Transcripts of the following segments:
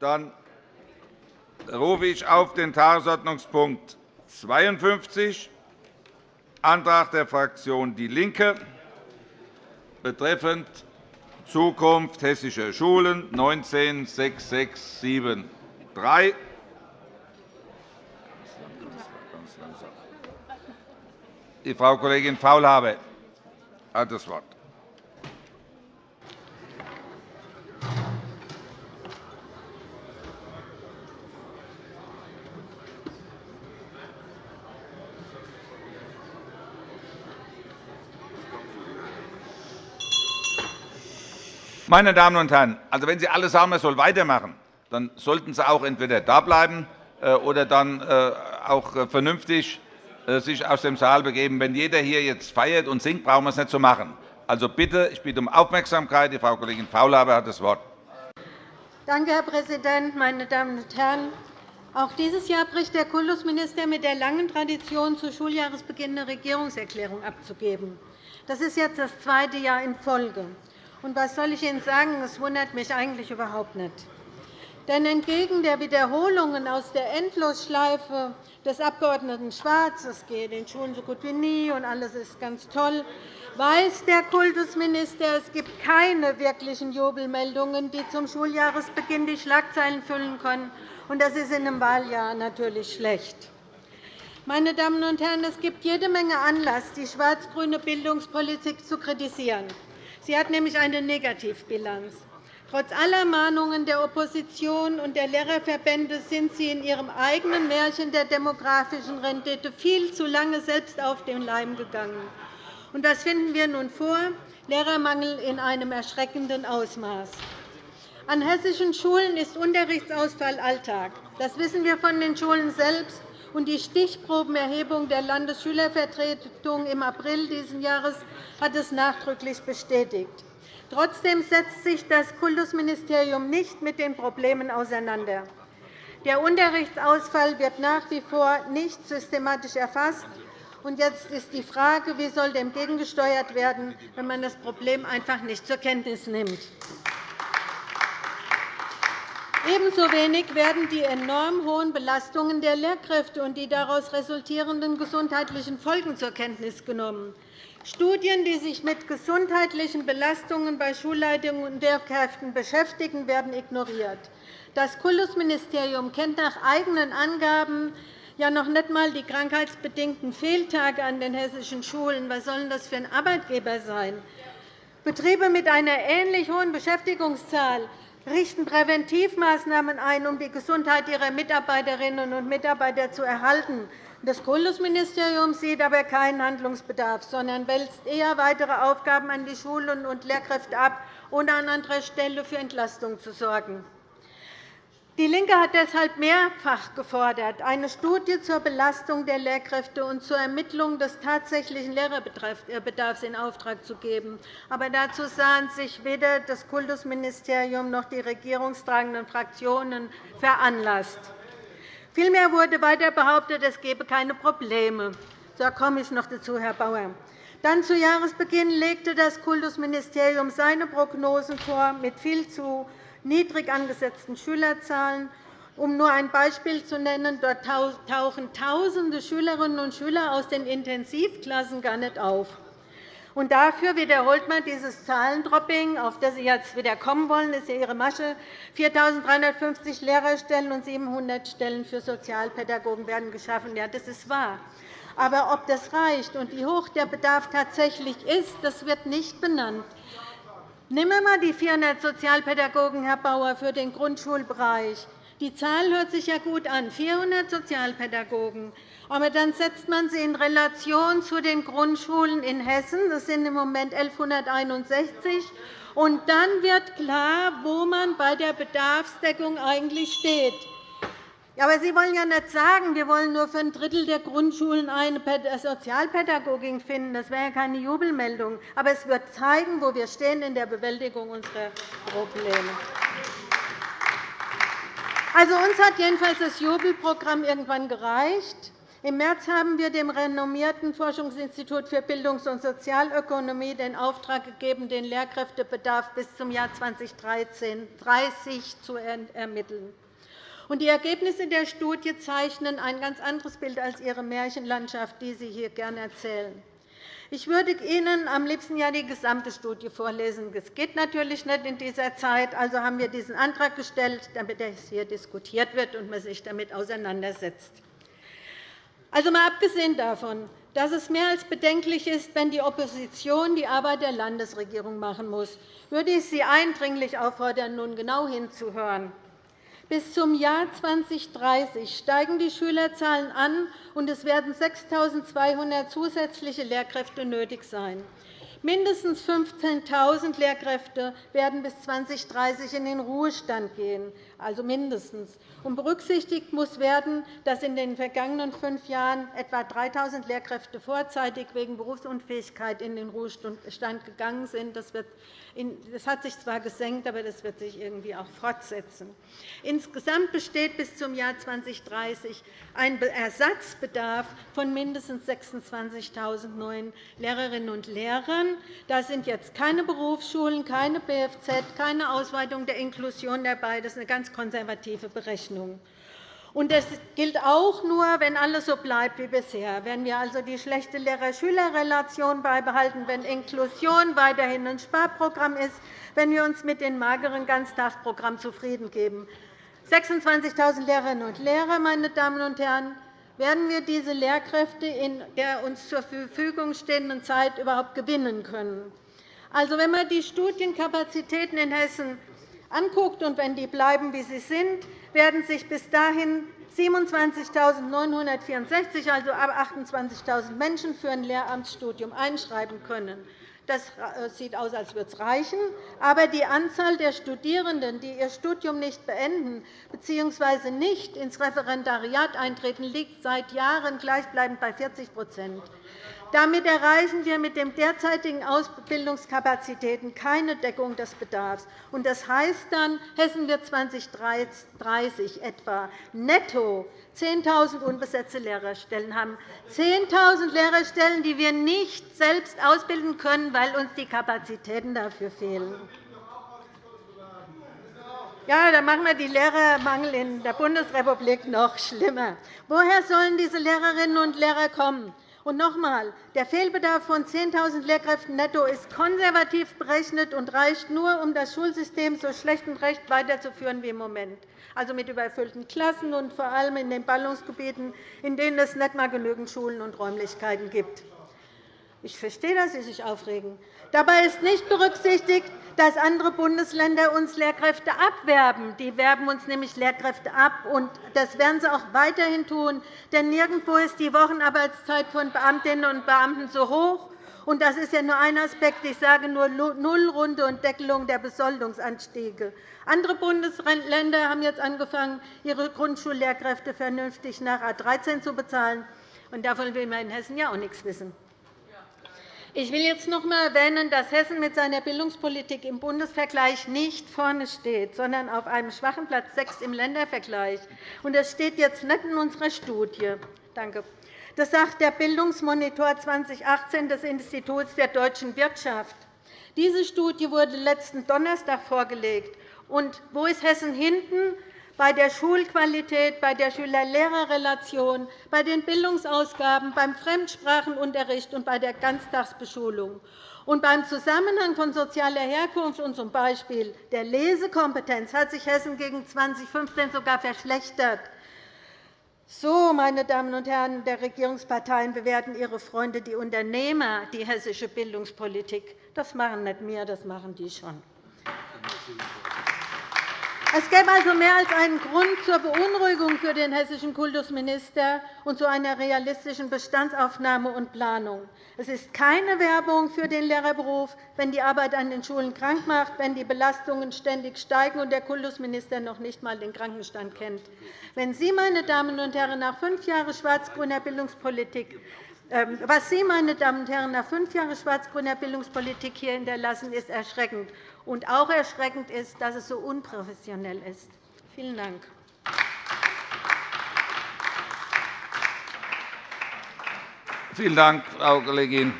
Dann rufe ich auf den Tagesordnungspunkt 52, Antrag der Fraktion DIE LINKE betreffend Zukunft hessischer Schulen 196673. Die Frau Kollegin Faulhaber hat das Wort. Meine Damen und Herren, also wenn Sie alle sagen, man soll weitermachen, dann sollten Sie auch entweder da bleiben äh, oder dann äh, auch äh, vernünftig sich aus dem Saal begeben. Wenn jeder hier jetzt feiert und singt, brauchen wir es nicht zu machen. Also bitte, ich bitte um Aufmerksamkeit. Die Frau Kollegin Faulhaber hat das Wort. Danke, Herr Präsident, meine Damen und Herren! Auch dieses Jahr bricht der Kultusminister mit der langen Tradition, zu Schuljahresbeginn eine Regierungserklärung abzugeben. Das ist jetzt das zweite Jahr in Folge. Und was soll ich Ihnen sagen? Es wundert mich eigentlich überhaupt nicht. Denn entgegen der Wiederholungen aus der Endlosschleife des Abg. Schwarz, es geht den Schulen so gut wie nie und alles ist ganz toll, weiß der Kultusminister, es gibt keine wirklichen Jubelmeldungen, die zum Schuljahresbeginn die Schlagzeilen füllen können. Und das ist in einem Wahljahr natürlich schlecht. Meine Damen und Herren, es gibt jede Menge Anlass, die schwarz-grüne Bildungspolitik zu kritisieren. Sie hat nämlich eine Negativbilanz. Trotz aller Mahnungen der Opposition und der Lehrerverbände sind Sie in Ihrem eigenen Märchen der demografischen Rendite viel zu lange selbst auf den Leim gegangen. Und was finden wir nun vor? Lehrermangel in einem erschreckenden Ausmaß. An hessischen Schulen ist Unterrichtsausfall Alltag. Das wissen wir von den Schulen selbst. Und die Stichprobenerhebung der Landesschülervertretung im April dieses Jahres hat es nachdrücklich bestätigt. Trotzdem setzt sich das Kultusministerium nicht mit den Problemen auseinander. Der Unterrichtsausfall wird nach wie vor nicht systematisch erfasst. Jetzt ist die Frage, wie soll dem gegengesteuert werden, wenn man das Problem einfach nicht zur Kenntnis nimmt. Ebenso wenig werden die enorm hohen Belastungen der Lehrkräfte und die daraus resultierenden gesundheitlichen Folgen zur Kenntnis genommen. Studien, die sich mit gesundheitlichen Belastungen bei Schulleitungen und Lehrkräften beschäftigen, werden ignoriert. Das Kultusministerium kennt nach eigenen Angaben ja noch nicht einmal die krankheitsbedingten Fehltage an den hessischen Schulen. Was soll das für ein Arbeitgeber sein? Betriebe mit einer ähnlich hohen Beschäftigungszahl richten Präventivmaßnahmen ein, um die Gesundheit ihrer Mitarbeiterinnen und Mitarbeiter zu erhalten. Das Kultusministerium sieht aber keinen Handlungsbedarf, sondern wälzt eher weitere Aufgaben an die Schulen und Lehrkräfte ab, ohne an anderer Stelle für Entlastung zu sorgen. DIE LINKE hat deshalb mehrfach gefordert, eine Studie zur Belastung der Lehrkräfte und zur Ermittlung des tatsächlichen Lehrerbedarfs in Auftrag zu geben. Aber dazu sahen sich weder das Kultusministerium noch die regierungstragenden Fraktionen veranlasst. Vielmehr wurde weiter behauptet, es gebe keine Probleme. Da komme ich noch dazu, Herr Bauer. Dann zu Jahresbeginn legte das Kultusministerium seine Prognosen vor mit viel zu niedrig angesetzten Schülerzahlen. Um nur ein Beispiel zu nennen, dort tauchen Tausende Schülerinnen und Schüler aus den Intensivklassen gar nicht auf. Und dafür wiederholt man dieses Zahlendropping, auf das Sie jetzt wieder kommen wollen. Das ist ja Ihre Masche. 4.350 Lehrerstellen und 700 Stellen für Sozialpädagogen werden geschaffen. Ja, das ist wahr. Aber ob das reicht und wie hoch der Bedarf tatsächlich ist, das wird nicht benannt. Nehmen wir einmal die 400 Sozialpädagogen, Herr Bauer, für den Grundschulbereich. Die Zahl hört sich ja gut an, 400 Sozialpädagogen. Aber dann setzt man sie in Relation zu den Grundschulen in Hessen. Das sind im Moment 1.161. Und dann wird klar, wo man bei der Bedarfsdeckung eigentlich steht. Aber Sie wollen ja nicht sagen, wir wollen nur für ein Drittel der Grundschulen eine Sozialpädagogin finden. Das wäre ja keine Jubelmeldung. Aber es wird zeigen, wo wir stehen in der Bewältigung unserer Probleme. Also, uns hat jedenfalls das Jubelprogramm irgendwann gereicht. Im März haben wir dem renommierten Forschungsinstitut für Bildungs- und Sozialökonomie den Auftrag gegeben, den Lehrkräftebedarf bis zum Jahr 2030 zu ermitteln. Die Ergebnisse der Studie zeichnen ein ganz anderes Bild als Ihre Märchenlandschaft, die Sie hier gerne erzählen. Ich würde Ihnen am liebsten ja die gesamte Studie vorlesen. Das geht natürlich nicht in dieser Zeit. Also haben wir diesen Antrag gestellt, damit es hier diskutiert wird und man sich damit auseinandersetzt. Also mal abgesehen davon, dass es mehr als bedenklich ist, wenn die Opposition die Arbeit der Landesregierung machen muss, würde ich Sie eindringlich auffordern, nun genau hinzuhören. Bis zum Jahr 2030 steigen die Schülerzahlen an, und es werden 6.200 zusätzliche Lehrkräfte nötig sein. Mindestens 15.000 Lehrkräfte werden bis 2030 in den Ruhestand gehen, also mindestens. Und berücksichtigt muss werden, dass in den vergangenen fünf Jahren etwa 3.000 Lehrkräfte vorzeitig wegen Berufsunfähigkeit in den Ruhestand gegangen sind. Das, hat sich zwar gesenkt, aber das wird sich irgendwie auch fortsetzen. Insgesamt besteht bis zum Jahr 2030 ein Ersatzbedarf von mindestens 26.000 neuen Lehrerinnen und Lehrern. Da sind jetzt keine Berufsschulen, keine BFZ, keine Ausweitung der Inklusion dabei. Das ist eine ganz konservative Berechnung. Und das gilt auch nur, wenn alles so bleibt wie bisher. Wenn wir also die schlechte Lehrer-Schüler-Relation beibehalten, wenn Inklusion weiterhin ein Sparprogramm ist, wenn wir uns mit dem mageren Ganztagsprogramm zufrieden geben. 26.000 Lehrerinnen und Lehrer, meine Damen und Herren, werden wir diese Lehrkräfte in der uns zur Verfügung stehenden Zeit überhaupt gewinnen können. Also, wenn man die Studienkapazitäten in Hessen anguckt und wenn die bleiben, wie sie sind, werden sich bis dahin 27.964, also ab 28.000 Menschen, für ein Lehramtsstudium einschreiben können. Das äh, sieht aus, als würde es reichen. Aber die Anzahl der Studierenden, die ihr Studium nicht beenden bzw. nicht ins Referendariat eintreten, liegt seit Jahren gleichbleibend bei 40 damit erreichen wir mit den derzeitigen Ausbildungskapazitäten keine Deckung des Bedarfs. Das heißt dann, Hessen wird 2030 etwa netto 10.000 unbesetzte Lehrerstellen haben. 10.000 Lehrerstellen, die wir nicht selbst ausbilden können, weil uns die Kapazitäten dafür fehlen. Ja, dann machen wir den Lehrermangel in der Bundesrepublik noch schlimmer. Woher sollen diese Lehrerinnen und Lehrer kommen? Und noch einmal, der Fehlbedarf von 10.000 Lehrkräften netto ist konservativ berechnet und reicht nur, um das Schulsystem so schlecht und recht weiterzuführen wie im Moment, also mit überfüllten Klassen und vor allem in den Ballungsgebieten, in denen es nicht einmal genügend Schulen und Räumlichkeiten gibt. Ich verstehe, dass Sie sich aufregen. Dabei ist nicht berücksichtigt, dass andere Bundesländer uns Lehrkräfte abwerben. Die werben uns nämlich Lehrkräfte ab, und das werden sie auch weiterhin tun. Denn nirgendwo ist die Wochenarbeitszeit von Beamtinnen und Beamten so hoch. Und das ist ja nur ein Aspekt. Ich sage nur Nullrunde und Deckelung der Besoldungsanstiege. Andere Bundesländer haben jetzt angefangen, ihre Grundschullehrkräfte vernünftig nach A 13 zu bezahlen. Und davon will man in Hessen ja auch nichts wissen. Ich will jetzt noch einmal erwähnen, dass Hessen mit seiner Bildungspolitik im Bundesvergleich nicht vorne steht, sondern auf einem schwachen Platz 6 im Ländervergleich. Das steht jetzt nicht in unserer Studie. Danke. Das sagt der Bildungsmonitor 2018 des Instituts der deutschen Wirtschaft. Diese Studie wurde letzten Donnerstag vorgelegt. Und wo ist Hessen hinten? Bei der Schulqualität, bei der Schüler-Lehrer-Relation, bei den Bildungsausgaben, beim Fremdsprachenunterricht und bei der Ganztagsbeschulung. Und beim Zusammenhang von sozialer Herkunft und z. B. der Lesekompetenz hat sich Hessen gegen 2015 sogar verschlechtert. So, meine Damen und Herren der Regierungsparteien, bewerten Ihre Freunde, die Unternehmer, die hessische Bildungspolitik. Das machen nicht wir, das machen die schon. Es gäbe also mehr als einen Grund zur Beunruhigung für den hessischen Kultusminister und zu einer realistischen Bestandsaufnahme und Planung. Es ist keine Werbung für den Lehrerberuf, wenn die Arbeit an den Schulen krank macht, wenn die Belastungen ständig steigen und der Kultusminister noch nicht einmal den Krankenstand kennt. Wenn Sie, meine Damen und Herren, nach fünf Jahren schwarz-grüner Bildungspolitik ähm, was Sie, meine Damen und Herren, nach fünf Jahren schwarz-grüner Bildungspolitik hier hinterlassen, ist erschreckend. Und auch erschreckend ist, dass es so unprofessionell ist. Vielen Dank. Vielen Dank, Frau Kollegin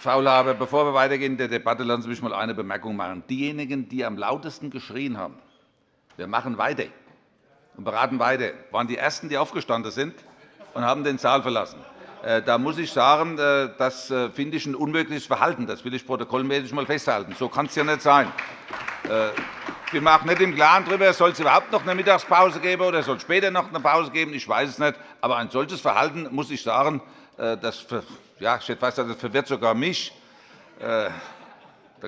Faulhaber. Bevor wir weitergehen in der Debatte, lassen Sie mich einmal eine Bemerkung machen. Diejenigen, die am lautesten geschrien haben, wir machen weiter und beraten weiter, waren die Ersten, die aufgestanden sind und haben den Saal verlassen. Äh, da muss ich sagen, äh, das äh, finde ich ein unmögliches Verhalten. Das will ich protokollmäßig einmal festhalten. So kann es ja nicht sein. Ich bin mir auch nicht im Klaren darüber, soll es überhaupt noch eine Mittagspause geben oder soll es später noch eine Pause geben. Ich weiß es nicht. Aber ein solches Verhalten, muss ich sagen, das, ja, ich fast, das verwirrt sogar mich. Da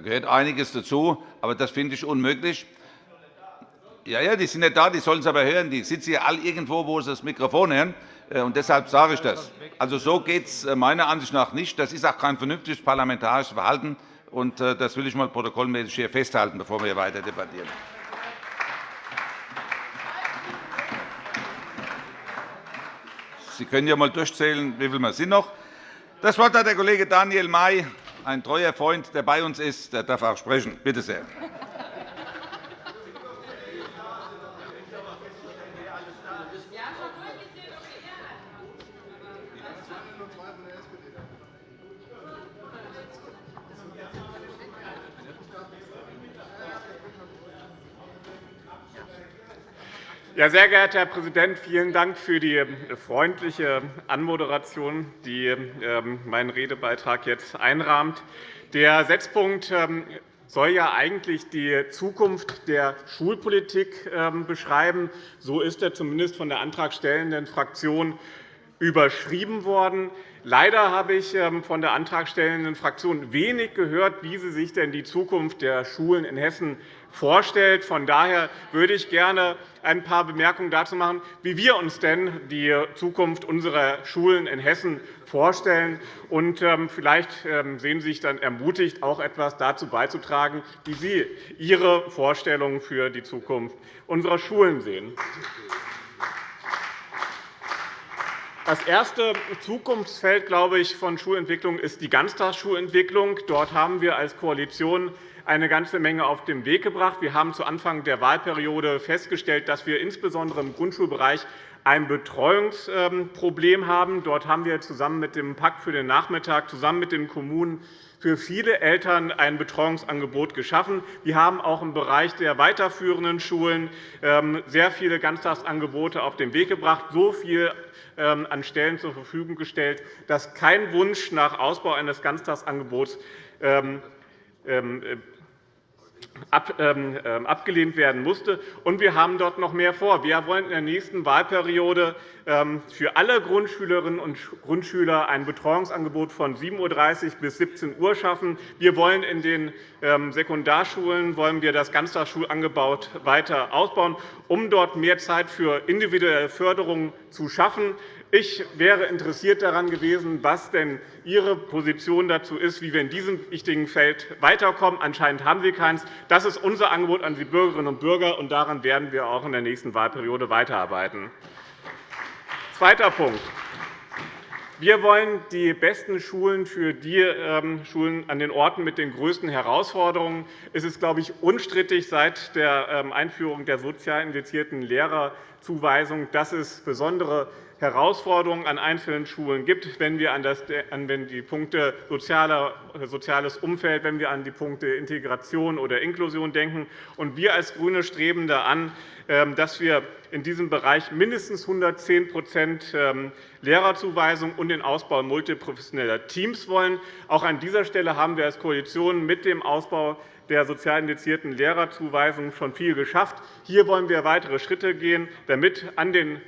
gehört einiges dazu, aber das finde ich unmöglich. Ja, ja, die sind nicht da, die sollen es aber hören. Die sitzen ja alle irgendwo, wo sie das Mikrofon hören. Äh, und deshalb sage ich das. Also, so geht es äh, meiner Ansicht nach nicht. Das ist auch kein vernünftiges parlamentarisches Verhalten. Und äh, das will ich mal protokollmäßig hier festhalten, bevor wir weiter debattieren. Sie können ja einmal durchzählen, wie viel wir sind noch. Das Wort hat der Kollege Daniel May, ein treuer Freund, der bei uns ist. Der darf auch sprechen. Bitte sehr. Ja, sehr geehrter Herr Präsident, vielen Dank für die äh, freundliche Anmoderation, die ähm, meinen Redebeitrag jetzt einrahmt. Der Setzpunkt ähm, soll ja eigentlich die Zukunft der Schulpolitik ähm, beschreiben. So ist er zumindest von der antragstellenden Fraktion überschrieben worden. Leider habe ich von der antragstellenden Fraktion wenig gehört, wie sie sich denn die Zukunft der Schulen in Hessen vorstellt. Von daher würde ich gerne ein paar Bemerkungen dazu machen, wie wir uns denn die Zukunft unserer Schulen in Hessen vorstellen. Und ähm, vielleicht ähm, sehen Sie sich dann ermutigt, auch etwas dazu beizutragen, wie Sie Ihre Vorstellungen für die Zukunft unserer Schulen sehen. Das erste Zukunftsfeld glaube ich, von Schulentwicklung ist die Ganztagsschulentwicklung. Dort haben wir als Koalition eine ganze Menge auf den Weg gebracht. Wir haben zu Anfang der Wahlperiode festgestellt, dass wir insbesondere im Grundschulbereich ein Betreuungsproblem haben. Dort haben wir zusammen mit dem Pakt für den Nachmittag, zusammen mit den Kommunen für viele Eltern ein Betreuungsangebot geschaffen. Wir haben auch im Bereich der weiterführenden Schulen ähm, sehr viele Ganztagsangebote auf den Weg gebracht, so viel ähm, an Stellen zur Verfügung gestellt, dass kein Wunsch nach Ausbau eines Ganztagsangebots ähm, äh, ähm, ähm, abgelehnt werden musste. Und wir haben dort noch mehr vor. Wir wollen in der nächsten Wahlperiode für alle Grundschülerinnen und Grundschüler ein Betreuungsangebot von 7.30 Uhr bis 17 Uhr schaffen. Wir wollen in den Sekundarschulen wollen wir das Ganztagsschulangebot weiter ausbauen, um dort mehr Zeit für individuelle Förderung zu schaffen. Ich wäre interessiert daran gewesen, was denn Ihre Position dazu ist, wie wir in diesem wichtigen Feld weiterkommen. Anscheinend haben Sie keins. Das ist unser Angebot an die Bürgerinnen und Bürger, und daran werden wir auch in der nächsten Wahlperiode weiterarbeiten. Zweiter Punkt. Wir wollen die besten Schulen für die ähm, Schulen an den Orten mit den größten Herausforderungen. Es ist, glaube ich, unstrittig seit der ähm, Einführung der sozial indizierten Lehrerzuweisung, dass es besondere Herausforderungen an einzelnen Schulen gibt, wenn wir an, das, an die Punkte soziales Umfeld, wenn wir an die Punkte Integration oder Inklusion denken. Und wir als GRÜNE streben da an, ähm, dass wir in diesem Bereich mindestens 110% ähm, Lehrerzuweisung und den Ausbau multiprofessioneller Teams wollen. Auch an dieser Stelle haben wir als Koalition mit dem Ausbau der sozial indizierten Lehrerzuweisung schon viel geschafft. Hier wollen wir weitere Schritte gehen, damit an den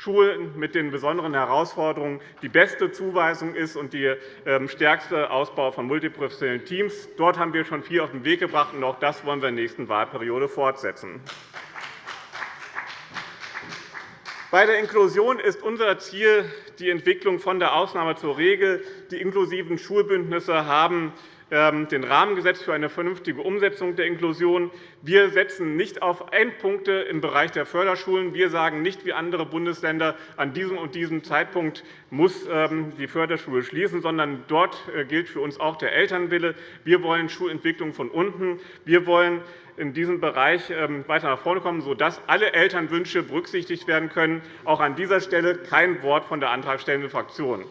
Schulen mit den besonderen Herausforderungen die beste Zuweisung ist und der ähm, stärkste Ausbau von multiprofessionellen Teams. Dort haben wir schon viel auf den Weg gebracht, und auch das wollen wir in der nächsten Wahlperiode fortsetzen. Bei der Inklusion ist unser Ziel die Entwicklung von der Ausnahme zur Regel. Die inklusiven Schulbündnisse haben den Rahmen gesetzt für eine vernünftige Umsetzung der Inklusion. Wir setzen nicht auf Endpunkte im Bereich der Förderschulen. Wir sagen nicht wie andere Bundesländer, an diesem und diesem Zeitpunkt muss ähm, die Förderschule schließen, sondern dort äh, gilt für uns auch der Elternwille. Wir wollen Schulentwicklung von unten. Wir wollen in diesem Bereich ähm, weiter nach vorne kommen, sodass alle Elternwünsche berücksichtigt werden können. Auch an dieser Stelle kein Wort von der antragstellenden Fraktion.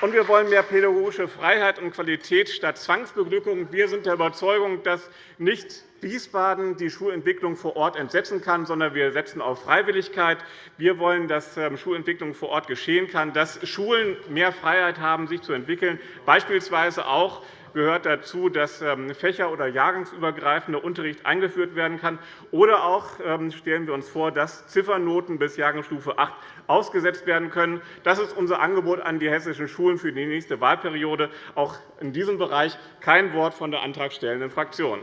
Und wir wollen mehr pädagogische Freiheit und Qualität statt Zwangsbeglückung. Wir sind der Überzeugung, dass nicht Wiesbaden die Schulentwicklung vor Ort entsetzen kann, sondern wir setzen auf Freiwilligkeit. Wir wollen, dass ähm, Schulentwicklung vor Ort geschehen kann, dass Schulen mehr Freiheit haben, sich zu entwickeln, beispielsweise auch gehört dazu, dass ähm, fächer- oder jahrgangsübergreifender Unterricht eingeführt werden kann. Oder auch ähm, stellen wir uns vor, dass Ziffernoten bis Jahrgangsstufe 8 ausgesetzt werden können. Das ist unser Angebot an die hessischen Schulen für die nächste Wahlperiode. Auch in diesem Bereich kein Wort von der antragstellenden Fraktion.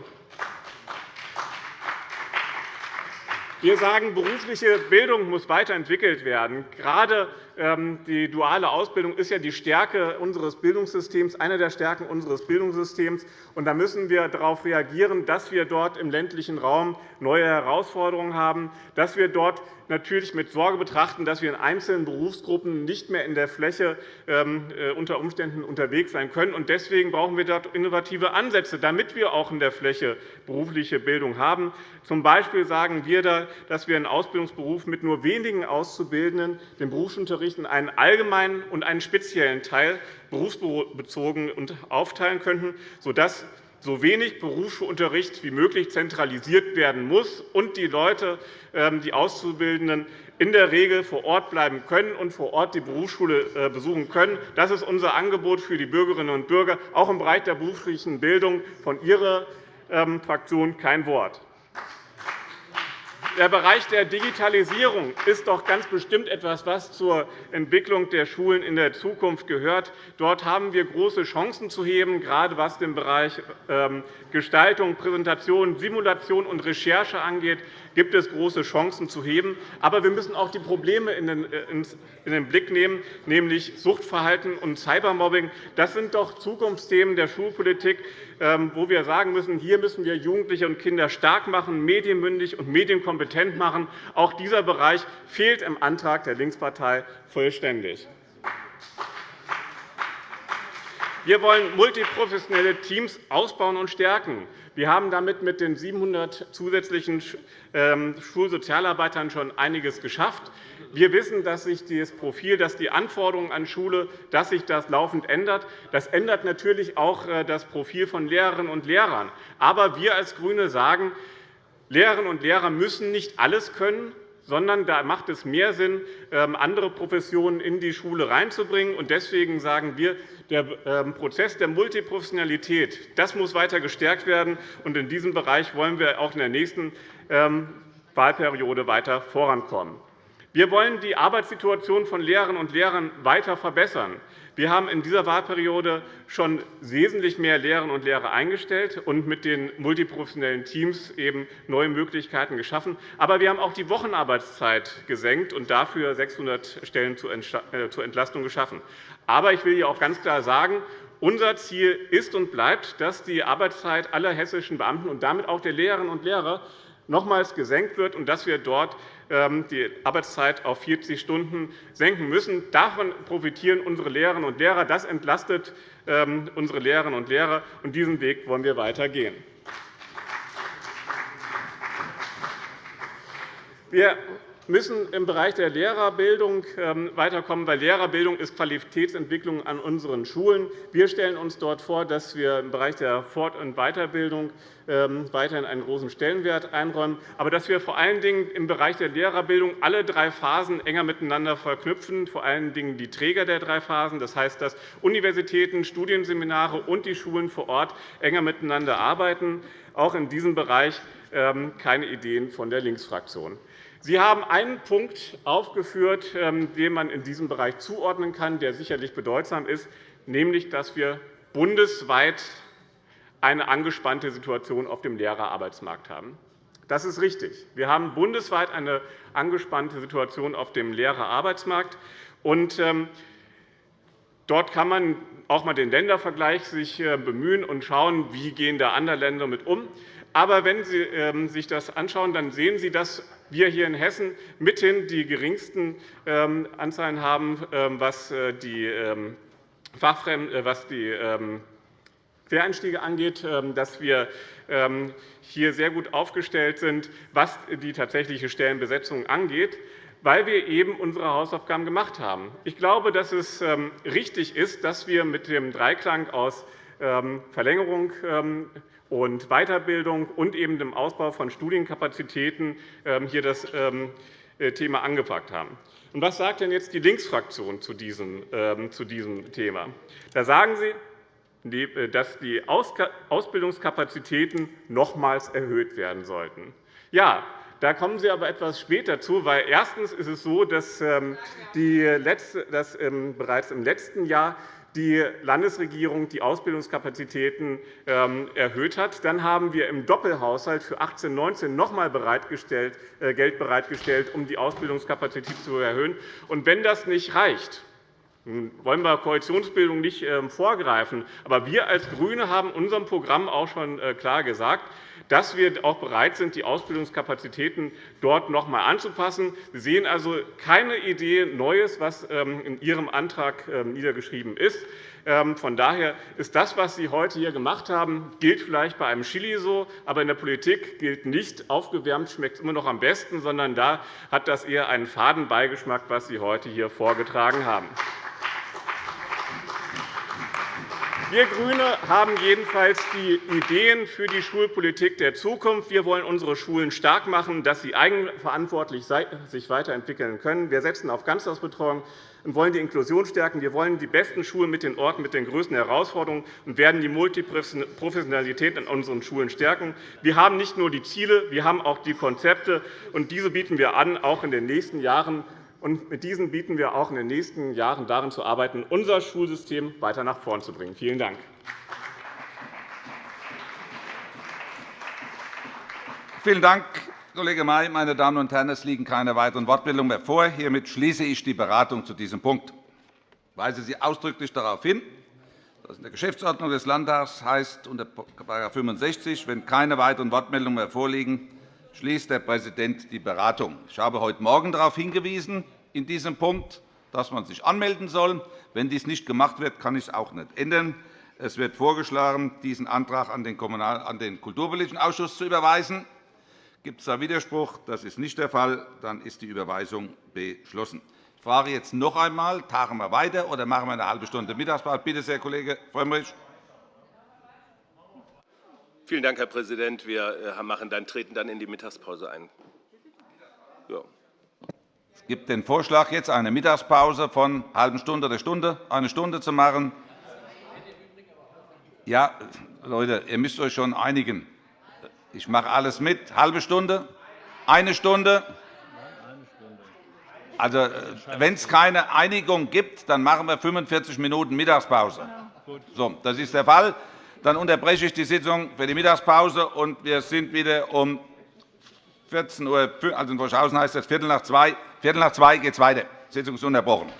Wir sagen, berufliche Bildung muss weiterentwickelt werden. Gerade die duale Ausbildung ist ja die Stärke unseres Bildungssystems, eine der Stärken unseres Bildungssystems. da müssen wir darauf reagieren, dass wir dort im ländlichen Raum neue Herausforderungen haben, dass wir dort natürlich mit Sorge betrachten, dass wir in einzelnen Berufsgruppen nicht mehr in der Fläche ähm, äh, unter Umständen unterwegs sein können. Deswegen brauchen wir dort innovative Ansätze, damit wir auch in der Fläche berufliche Bildung haben. Zum Beispiel sagen wir, dass wir einen Ausbildungsberuf mit nur wenigen Auszubildenden den Berufsunterricht in einen allgemeinen und einen speziellen Teil berufsbezogen aufteilen könnten, sodass so wenig Berufsschulunterricht wie möglich zentralisiert werden muss und die Leute, ähm, die Auszubildenden, in der Regel vor Ort bleiben können und vor Ort die Berufsschule äh, besuchen können. Das ist unser Angebot für die Bürgerinnen und Bürger, auch im Bereich der beruflichen Bildung. Von Ihrer ähm, Fraktion kein Wort. Der Bereich der Digitalisierung ist doch ganz bestimmt etwas, was zur Entwicklung der Schulen in der Zukunft gehört. Dort haben wir große Chancen zu heben, gerade was den Bereich ähm, Gestaltung, Präsentation, Simulation und Recherche angeht gibt es große Chancen zu heben. Aber wir müssen auch die Probleme in den Blick nehmen, nämlich Suchtverhalten und Cybermobbing. Das sind doch Zukunftsthemen der Schulpolitik, ähm, wo wir sagen müssen, hier müssen wir Jugendliche und Kinder stark machen, medienmündig und medienkompetent machen. Auch dieser Bereich fehlt im Antrag der Linkspartei vollständig. Wir wollen multiprofessionelle Teams ausbauen und stärken. Wir haben damit mit den 700 zusätzlichen ähm, Schulsozialarbeitern schon einiges geschafft. Wir wissen, dass sich das Profil, dass die Anforderungen an Schule dass sich das laufend ändert. Das ändert natürlich auch äh, das Profil von Lehrerinnen und Lehrern. Aber wir als GRÜNE sagen, Lehrerinnen und Lehrer müssen nicht alles können, sondern da macht es mehr Sinn, ähm, andere Professionen in die Schule reinzubringen. Deswegen sagen wir, der ähm, Prozess der Multiprofessionalität das muss weiter gestärkt werden. In diesem Bereich wollen wir auch in der nächsten ähm, Wahlperiode weiter vorankommen. Wir wollen die Arbeitssituation von Lehrerinnen und Lehrern weiter verbessern. Wir haben in dieser Wahlperiode schon wesentlich mehr Lehrerinnen und Lehrer eingestellt und mit den multiprofessionellen Teams eben neue Möglichkeiten geschaffen. Aber wir haben auch die Wochenarbeitszeit gesenkt und dafür 600 Stellen zur äh, Entlastung geschaffen. Aber ich will hier auch ganz klar sagen, unser Ziel ist und bleibt, dass die Arbeitszeit aller hessischen Beamten und damit auch der Lehrerinnen und Lehrer nochmals gesenkt wird und dass wir dort die Arbeitszeit auf 40 Stunden senken müssen. Davon profitieren unsere Lehrerinnen und Lehrer. Das entlastet ähm, unsere Lehrerinnen und Lehrer. und Diesen Weg wollen wir weitergehen. Wir müssen im Bereich der Lehrerbildung ähm, weiterkommen, weil Lehrerbildung ist Qualitätsentwicklung an unseren Schulen. Wir stellen uns dort vor, dass wir im Bereich der Fort- und Weiterbildung ähm, weiterhin einen großen Stellenwert einräumen, aber dass wir vor allen Dingen im Bereich der Lehrerbildung alle drei Phasen enger miteinander verknüpfen, vor allen Dingen die Träger der drei Phasen, das heißt, dass Universitäten, Studienseminare und die Schulen vor Ort enger miteinander arbeiten. Auch in diesem Bereich ähm, keine Ideen von der Linksfraktion. Sie haben einen Punkt aufgeführt, ähm, den man in diesem Bereich zuordnen kann, der sicherlich bedeutsam ist, nämlich dass wir bundesweit eine angespannte Situation auf dem Lehrerarbeitsmarkt haben. Das ist richtig. Wir haben bundesweit eine angespannte Situation auf dem Lehrerarbeitsmarkt. Ähm, dort kann man sich auch einmal den Ländervergleich äh, bemühen und schauen, wie gehen da andere Länder damit um. Aber wenn Sie ähm, sich das anschauen, dann sehen Sie, dass wir hier in Hessen mithin die geringsten ähm, Anzahlen haben, ähm, was äh, die äh, was die Quereinstiege angeht, dass wir hier sehr gut aufgestellt sind, was die tatsächliche Stellenbesetzung angeht. weil wir eben unsere Hausaufgaben gemacht haben. Ich glaube, dass es richtig ist, dass wir mit dem Dreiklang aus Verlängerung und Weiterbildung und eben dem Ausbau von Studienkapazitäten hier das äh, Thema angepackt haben. Und was sagt denn jetzt die Linksfraktion zu diesem, diesem Thema? Da sagen Sie, äh, dass die Ausbildungskapazitäten nochmals erhöht werden sollten. Ja, da kommen Sie aber etwas später zu, weil erstens ist es so, dass, ähm, die letzte, dass ähm, bereits im letzten Jahr die Landesregierung die Ausbildungskapazitäten ähm, erhöht hat. Dann haben wir im Doppelhaushalt für 18-19 noch einmal äh, Geld bereitgestellt, um die Ausbildungskapazität zu erhöhen. Und wenn das nicht reicht, wollen wir Koalitionsbildung nicht vorgreifen, aber wir als GRÜNE haben in unserem Programm auch schon äh, klar gesagt, dass wir auch bereit sind, die Ausbildungskapazitäten dort noch einmal anzupassen. Sie sehen also keine Idee Neues, was ähm, in Ihrem Antrag ähm, niedergeschrieben ist. Ähm, von daher ist das, was Sie heute hier gemacht haben, gilt vielleicht bei einem Chili so, aber in der Politik gilt nicht, aufgewärmt schmeckt es immer noch am besten, sondern da hat das eher einen faden Beigeschmack, was Sie heute hier vorgetragen haben. Wir GRÜNE haben jedenfalls die Ideen für die Schulpolitik der Zukunft. Wir wollen unsere Schulen stark machen, dass sie eigenverantwortlich sich weiterentwickeln können. Wir setzen auf Ganztagsbetreuung und wollen die Inklusion stärken. Wir wollen die besten Schulen mit den Orten mit den größten Herausforderungen und werden die Multiprofessionalität in unseren Schulen stärken. Wir haben nicht nur die Ziele, wir haben auch die Konzepte, und diese bieten wir an, auch in den nächsten Jahren und mit diesen bieten wir auch in den nächsten Jahren daran zu arbeiten, unser Schulsystem weiter nach vorn zu bringen. Vielen Dank. Vielen Dank, Kollege May. Meine Damen und Herren, es liegen keine weiteren Wortmeldungen mehr vor. Hiermit schließe ich die Beratung zu diesem Punkt. Ich weise Sie ausdrücklich darauf hin, dass in der Geschäftsordnung des Landtags heißt unter § 65, wenn keine weiteren Wortmeldungen mehr vorliegen, schließt der Präsident die Beratung. Ich habe heute Morgen darauf hingewiesen, in diesem Punkt, dass man sich anmelden soll. Wenn dies nicht gemacht wird, kann ich es auch nicht ändern. Es wird vorgeschlagen, diesen Antrag an den, Kulturpolitischen Ausschuss zu überweisen. Gibt es da Widerspruch? Das ist nicht der Fall. Dann ist die Überweisung beschlossen. Ich frage jetzt noch einmal, tagen wir weiter oder machen wir eine halbe Stunde Mittagspause? Bitte sehr, Kollege Frömmrich. Vielen Dank, Herr Präsident. Wir äh, machen dann, treten dann in die Mittagspause ein. Ja. Es gibt den Vorschlag, jetzt eine Mittagspause von einer halben Stunde oder Stunde, eine Stunde zu machen. Ja, Leute, ihr müsst euch schon einigen. Ich mache alles mit. Halbe Stunde? Eine Stunde? Also, äh, wenn es keine Einigung gibt, dann machen wir 45 Minuten Mittagspause. So, das ist der Fall. Dann unterbreche ich die Sitzung für die Mittagspause, und wir sind wieder um 14 Uhr, also in Wolfshausen heißt es Viertel nach zwei. Viertel nach zwei geht es weiter. Die Sitzung ist unterbrochen.